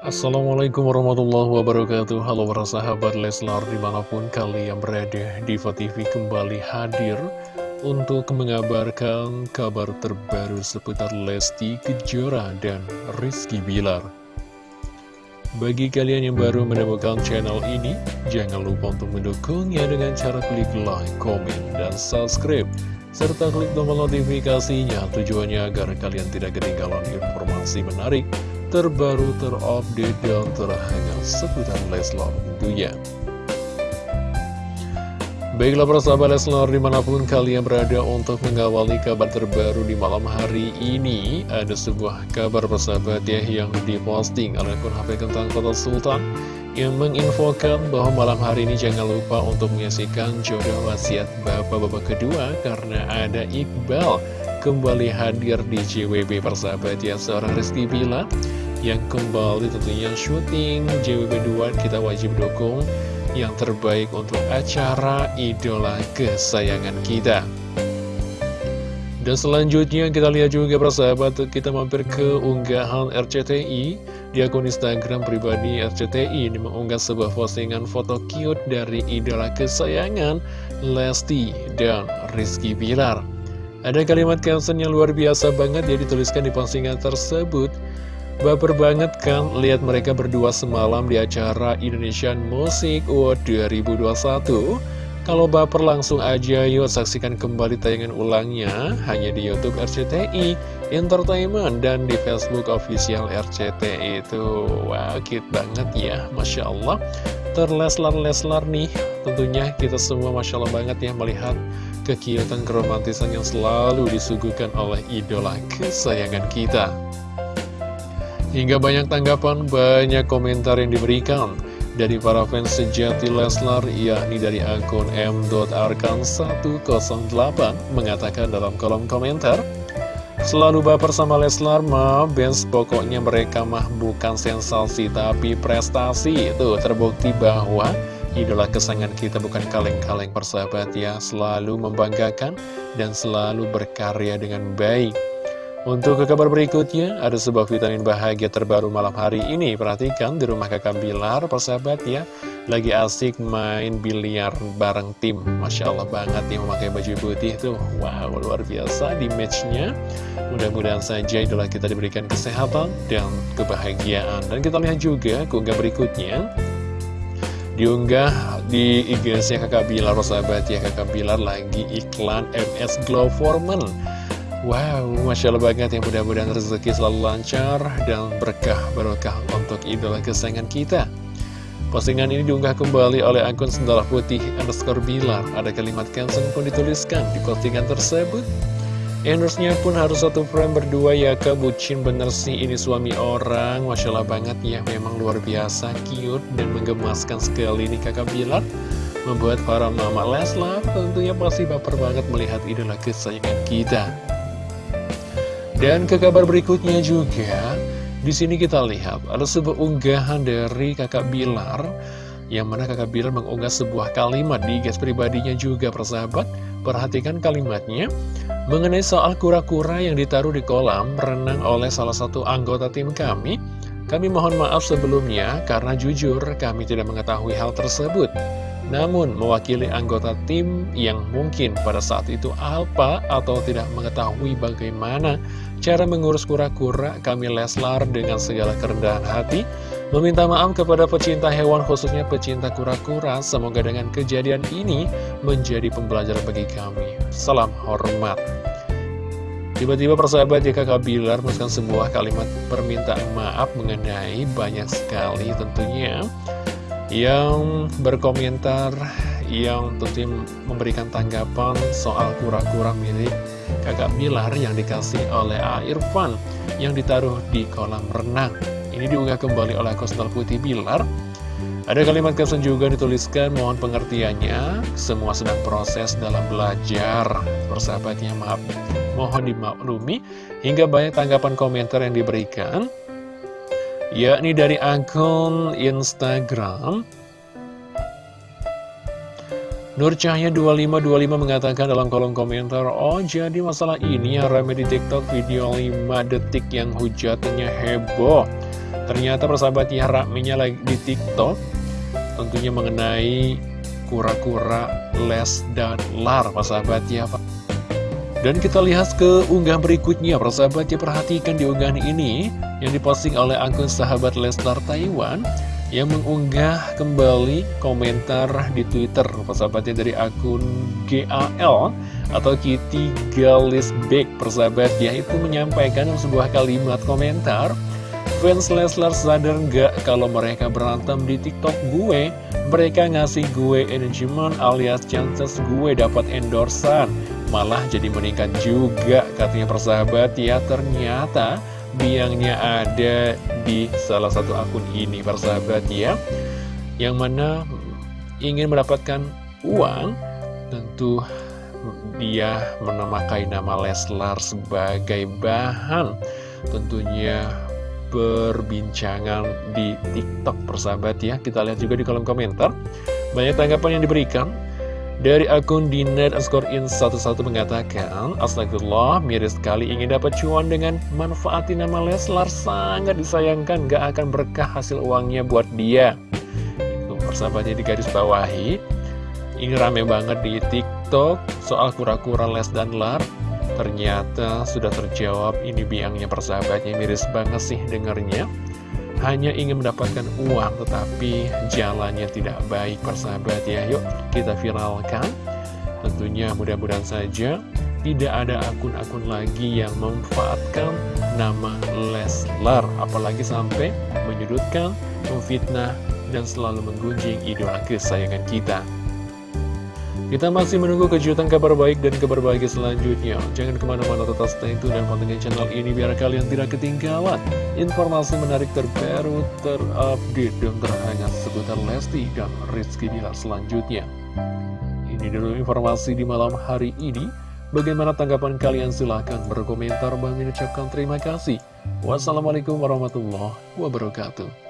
Assalamualaikum warahmatullahi wabarakatuh. Halo para sahabat Leslar di mana pun kalian berada Diva TV kembali hadir Untuk mengabarkan kabar terbaru seputar Lesti Kejora dan Rizky Bilar. Bagi kalian yang baru menemukan channel ini Jangan lupa untuk mendukungnya dengan cara klik like, komen, dan subscribe serta klik tombol notifikasinya tujuannya agar kalian tidak ketinggalan informasi menarik terbaru, terupdate, dan terhangat seputar Leslar tentunya. Baiklah persahabat Leslar di mana pun kalian berada untuk mengawali kabar terbaru di malam hari ini Ada sebuah kabar persahabat ya yang diposting oleh akun HP Kentang Kota Sultan Yang menginfokan bahwa malam hari ini jangan lupa untuk menyaksikan jodoh wasiat bapak-bapak kedua Karena ada Iqbal kembali hadir di JWB persahabat ya seorang Rizky Bila yang kembali tentunya syuting JWB2 kita wajib dukung yang terbaik untuk acara idola kesayangan kita. Dan selanjutnya kita lihat juga persahabat kita mampir ke unggahan RCTI di akun Instagram pribadi RCTI ini mengunggah sebuah postingan foto cute dari idola kesayangan Lesti dan Rizky Bilar. Ada kalimat caption yang luar biasa banget ya dituliskan di postingan tersebut Baper banget kan lihat mereka berdua semalam di acara Indonesian Music Award 2021 Kalau baper langsung aja yuk saksikan kembali tayangan ulangnya. Hanya di Youtube RCTI Entertainment dan di Facebook official RCTI itu. Wah cute banget ya Masya Allah. Terleslar-leslar nih tentunya kita semua Masya Allah banget ya melihat kekiutan keromantisan yang selalu disuguhkan oleh idola kesayangan kita Hingga banyak tanggapan, banyak komentar yang diberikan dari para fans sejati Leslar, yakni dari akun m.arkan108 mengatakan dalam kolom komentar, Selalu baper sama Leslar mah, Benz pokoknya mereka mah bukan sensasi tapi prestasi. Itu terbukti bahwa idola kesayangan kita bukan kaleng-kaleng persahabat ya, selalu membanggakan dan selalu berkarya dengan baik. Untuk ke kabar berikutnya, ada sebuah vitamin bahagia terbaru malam hari ini. Perhatikan di rumah kakak Bilar, persahabat ya, lagi asik main biliar bareng tim. Masya Allah banget yang memakai baju putih tuh. Wow, luar biasa di matchnya. Mudah-mudahan saja idola kita diberikan kesehatan dan kebahagiaan. Dan kita lihat juga keunggah berikutnya. Diunggah di IG-nya kakak Bilar, persahabat ya, kakak Bilar lagi iklan MS Glow Foreman. Wow, Masya Allah banget yang mudah-mudahan rezeki selalu lancar dan berkah barokah untuk idola kesayangan kita. Postingan ini diunggah kembali oleh akun Sendal Putih underscore Bilar. Ada kalimat caption pun dituliskan di postingan tersebut. Endorse-nya pun harus satu frame berdua ya kak bucin bener sih ini suami orang Masya Allah banget ya memang luar biasa cute dan menggemaskan sekali nih kakak Bilar Membuat para mama Leslar tentunya pasti baper banget melihat idola kesayangan kita dan ke kabar berikutnya juga, di sini kita lihat ada sebuah unggahan dari kakak Bilar, yang mana kakak Bilar mengunggah sebuah kalimat di gas pribadinya juga persahabat. Perhatikan kalimatnya, mengenai soal kura-kura yang ditaruh di kolam renang oleh salah satu anggota tim kami, kami mohon maaf sebelumnya karena jujur kami tidak mengetahui hal tersebut. Namun, mewakili anggota tim yang mungkin pada saat itu apa atau tidak mengetahui bagaimana cara mengurus kura-kura, kami Leslar dengan segala kerendahan hati meminta maaf kepada pecinta hewan khususnya pecinta kura-kura. Semoga dengan kejadian ini menjadi pembelajaran bagi kami. Salam hormat. Tiba-tiba persahabat jika Kak Bilar menuliskan sebuah kalimat permintaan maaf mengenai banyak sekali tentunya yang berkomentar yang tentunya memberikan tanggapan soal kura-kura milik kakak Bilar yang dikasih oleh A. Irfan yang ditaruh di kolam renang. Ini diunggah kembali oleh Kostal Putih Bilar. Ada kalimat caption juga dituliskan, mohon pengertiannya, semua sedang proses dalam belajar. Persahabatnya maaf, mohon dimaklumi, hingga banyak tanggapan komentar yang diberikan yakni dari akun Instagram. Nur Cahaya 2525 mengatakan dalam kolom komentar Oh jadi masalah ini yang ramai di tiktok video 5 detik yang hujatnya heboh. Ternyata persahabat ya ramenya lagi di TikTok Tentunya mengenai kura-kura les dan lar persahabat ya Pak. Dan kita lihat ke unggah berikutnya, persahabat ya perhatikan di unggahan ini yang diposting oleh akun sahabat Leslar Taiwan yang mengunggah kembali komentar di Twitter, persahabatnya dari akun GAL atau Kitty Galisbeck, persahabat ya itu menyampaikan sebuah kalimat komentar. Fans Leslar sadar nggak kalau mereka berantem di TikTok gue? Mereka ngasih gue engagement alias chances gue dapat endorsan malah jadi meningkat juga katanya persahabat. Ya ternyata biangnya ada di salah satu akun ini persahabat ya. Yang mana ingin mendapatkan uang tentu dia menamakai nama Leslar sebagai bahan tentunya perbincangan di TikTok persahabat ya. Kita lihat juga di kolom komentar. Banyak tanggapan yang diberikan dari akun Dinet in 11 mengatakan, Astagfirullah, miris sekali ingin dapat cuan dengan manfaatin nama Leslar. Sangat disayangkan, gak akan berkah hasil uangnya buat dia. Itu persahabatnya di garis bawahi. Ini rame banget di TikTok soal kura-kura Les dan Lar. Ternyata sudah terjawab ini biangnya persahabatnya miris banget sih dengarnya hanya ingin mendapatkan uang tetapi jalannya tidak baik persahabat ya. Yuk kita viralkan. Tentunya mudah-mudahan saja tidak ada akun-akun lagi yang memanfaatkan nama Leslar apalagi sampai menyudutkan, memfitnah dan selalu menggunjing idola kesayangan kita kita masih menunggu kejutan kabar baik dan kabar bahagia selanjutnya. Jangan ke mana-mana tetap stay tune dan pantengin channel ini biar kalian tidak ketinggalan informasi menarik terbaru, terupdate, dan terhangat seputar Lesti dan Rizky Bilar selanjutnya. Ini dulu informasi di malam hari ini. Bagaimana tanggapan kalian? Silahkan berkomentar. Bang ucapkan terima kasih. Wassalamualaikum warahmatullahi wabarakatuh.